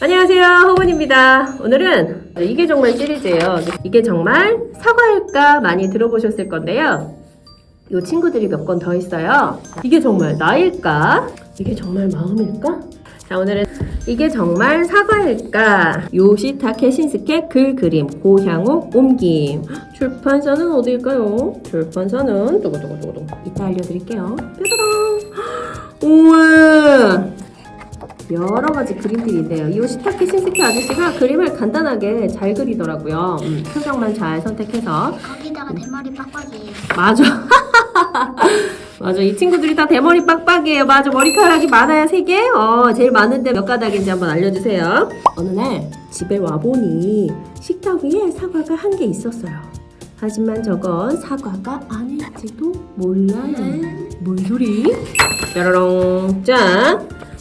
안녕하세요 허원입니다. 오늘은 이게 정말 시리즈예요. 이게 정말 사과일까 많이 들어보셨을 건데요. 이 친구들이 몇 건 더 있어요. 이게 정말 나일까? 이게 정말 마음일까? 자 오늘은 이게 정말 사과일까? 요시타케 신스케 글 그림 고향옥 옮김. 출판사는 어디일까요? 출판사는 두구두구두구 이따 알려드릴게요. 뾰로롱 우와 여러 가지 그림들이 있네요. 이 시타키 신스키 아저씨가 그림을 간단하게 잘 그리더라고요. 음, 표정만 잘 선택해서. 거기다가 대머리 빡빡이에요. 맞아. 맞아. 이 친구들이 다 대머리 빡빡이에요. 맞아. 머리카락이 많아요. 세 개? 어, 제일 많은데 몇 가닥인지 한번 알려주세요. 어느 날 집에 와보니 식탁 위에 사과가 한 개 있었어요. 하지만 저건 사과가 아닐지도 몰라요. 뭔 소리? 뾰로롱. 자,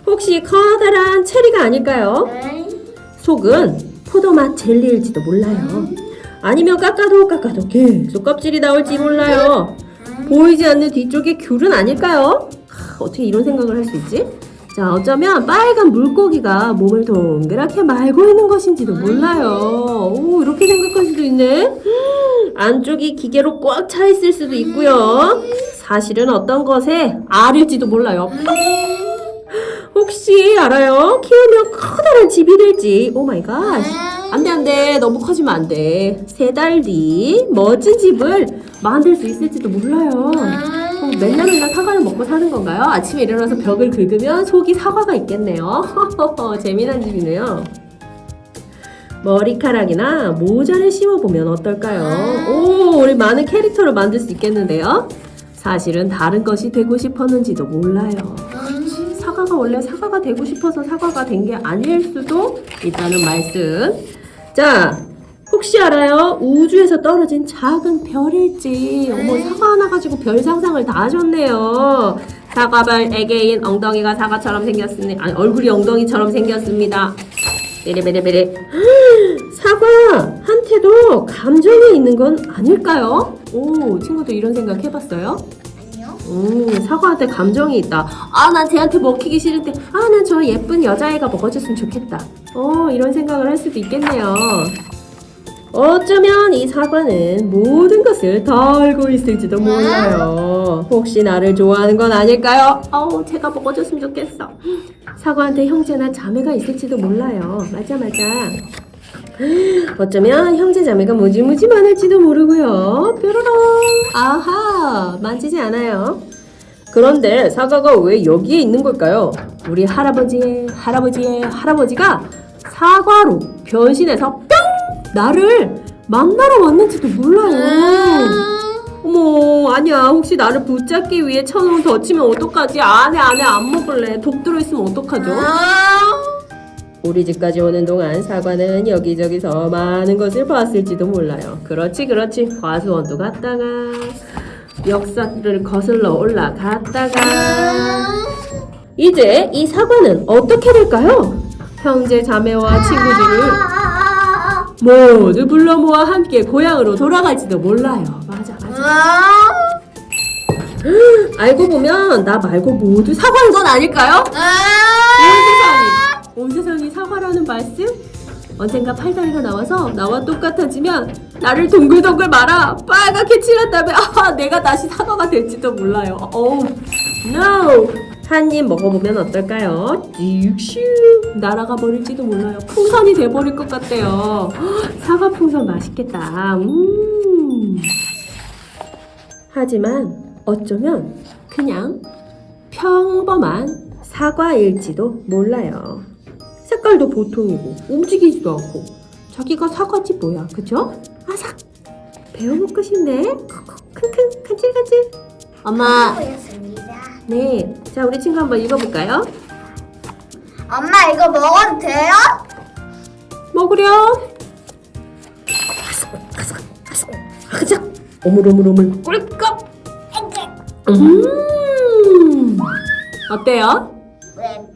혹시 커다란 체리가 아닐까요? 네. 속은 포도맛 젤리일지도 몰라요. 아니면 깎아도 깎아도 계속 껍질이 나올지 몰라요. 보이지 않는 뒤쪽에 귤은 아닐까요? 하, 어떻게 이런 생각을 할 수 있지? 자, 어쩌면 빨간 물고기가 몸을 동그랗게 말고 있는 것인지도 몰라요. 오, 이렇게 생각할 수도 있네. 음, 안쪽이 기계로 꽉 차 있을 수도 있고요. 사실은 어떤 것에 알일지도 몰라요. 혹시 알아요? 키우면 커다란 집이 될지. Oh my god. 안돼 안돼 너무 커지면 안돼 세 달뒤 멋진 집을 만들 수 있을지도 몰라요 어, 맨날 맨날 사과를 먹고 사는 건가요? 아침에 일어나서 벽을 긁으면 속이 사과가 있겠네요 재미난 집이네요 머리카락이나 모자를 씌워보면 어떨까요? 오 우리 많은 캐릭터를 만들 수 있겠는데요 사실은 다른 것이 되고 싶었는지도 몰라요 사과가 원래 사과가 되고 싶어서 사과가 된 게 아닐 수도 있다는 말씀. 자, 혹시 알아요? 우주에서 떨어진 작은 별일지. 어머, 사과 하나 가지고 별 상상을 다 하셨네요. 사과별 에게인 엉덩이가 사과처럼 생겼습니다. 아니, 얼굴이 엉덩이처럼 생겼습니다. 베레베레베레. 사과 한테도 감정이 있는 건 아닐까요? 오, 친구들 이런 생각 해봤어요? 음, 사과한테 감정이 있다. 아, 난 쟤한테 먹히기 싫은데, 아, 난 저 예쁜 여자애가 먹어줬으면 좋겠다. 어, 이런 생각을 할 수도 있겠네요. 어쩌면 이 사과는 모든 것을 다 알고 있을지도 몰라요. 혹시 나를 좋아하는 건 아닐까요? 어우, 제가 먹어줬으면 좋겠어. 사과한테 형제나 자매가 있을지도 몰라요. 맞아, 맞아. 어쩌면 형제 자매가 무지무지 많을지도 모르고요. 뾰로롱. 아하, 만지지 않아요. 그런데 사과가 왜 여기에 있는 걸까요? 우리 할아버지의 할아버지의 할아버지가 사과로 변신해서 뿅 나를 만나러 왔는지도 몰라요. 어머 아니야 혹시 나를 붙잡기 위해 천원 더 치면 어떡하지? 안해 안해 안 먹을래. 독 들어있으면 어떡하죠? 우리 집까지 오는 동안 사과는 여기저기서 많은 것을 봤을지도 몰라요. 그렇지, 그렇지. 과수원도 갔다가, 역사를 거슬러 올라갔다가, 이제 이 사과는 어떻게 될까요? 형제, 자매와 친구들을 모두 불러 모아 함께 고향으로 돌아갈지도 몰라요. 맞아, 맞아. 알고 보면 나 말고 모두 사과인 건 아닐까요? 세상이 사과라는 말씀? 언젠가 팔다리가 나와서 나와 똑같아지면 나를 동글동글 말아 빨갛게 다음에 아 내가 다시 사과가 될지도 몰라요. 어우 no 한 입 먹어보면 어떨까요? 슉슉 날아가 버릴지도 몰라요. 풍선이 돼버릴 것 같대요. 헉, 사과 풍선 맛있겠다. 음. 하지만 어쩌면 그냥 평범한 사과일지도 몰라요. 색깔도 보통이고 움직이지도 않고. 자기가 사과지 뭐야 그죠? 아삭! 배워먹고 싶네 킁킁 간질간질. 엄마. 네자 우리 친구 한번 읽어볼까요? 엄마 이거 먹어도 돼요? 먹으렴. 아그작 오물오물오물. 꿀꺽. 음. 어때요?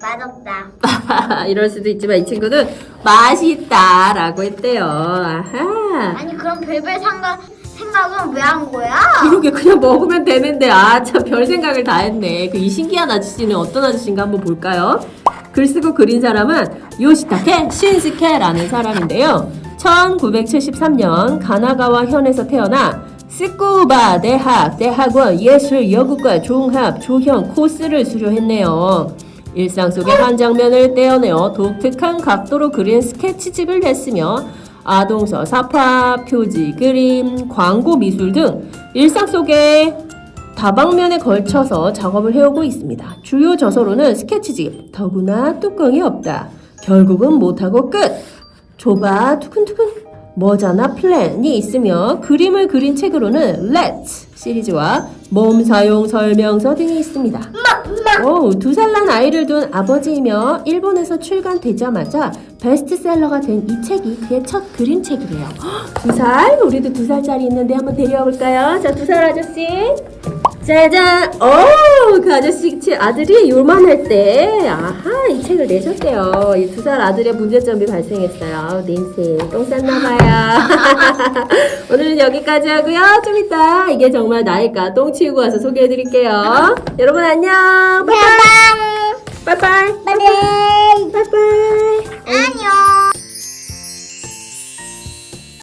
왜 맛없다. 이럴 수도 있지만 이 친구는 맛있다 라고 했대요. 아하. 아니 그럼 별별 생각 생각은 왜 한 거야? 이렇게 그냥 먹으면 되는데 아 참 별 생각을 다 했네. 그 이 신기한 아저씨는 어떤 아저씨인가 한번 볼까요? 글 쓰고 그린 사람은 요시타케 신스케라는 사람인데요. 1973년 가나가와 현에서 태어나 스쿠바 대학, 대학원, 예술, 여국과 종합, 조형 코스를 수료했네요. 일상 속의 한 장면을 떼어내어 독특한 각도로 그린 스케치집을 냈으며 아동서, 사파, 표지, 그림, 광고 미술 등 일상 속의 다방면에 걸쳐서 작업을 해오고 있습니다. 주요 저서로는 스케치집, 더구나 뚜껑이 없다. 결국은 못하고 끝. 좁아 두근두근 머자나 플랜이 있으며 그림을 그린 책으로는 Let's 시리즈와 몸 사용 설명서 등이 있습니다. 오, 두 살 난 아이를 둔 아버지이며 일본에서 출간되자마자 베스트셀러가 된 이 책이 그의 첫 그림책이래요. 두 살? 우리도 두 살짜리 있는데 한번 데려와 볼까요? 자, 두 살 아저씨. 짜잔! 오, 그 아저씨 제 아들이 요만할 때, 아하, 이 책을 내셨대요. 이 두 살 아들의 문제점이 발생했어요. 내 인생 똥 쌌나봐요. 오늘은 여기까지 하고요. 좀 이따 이게 정말 나일까 똥 치우고 와서 소개해드릴게요. 여러분 안녕. 빠이빠이. 빠이빠이. 빠이빠이. 안녕.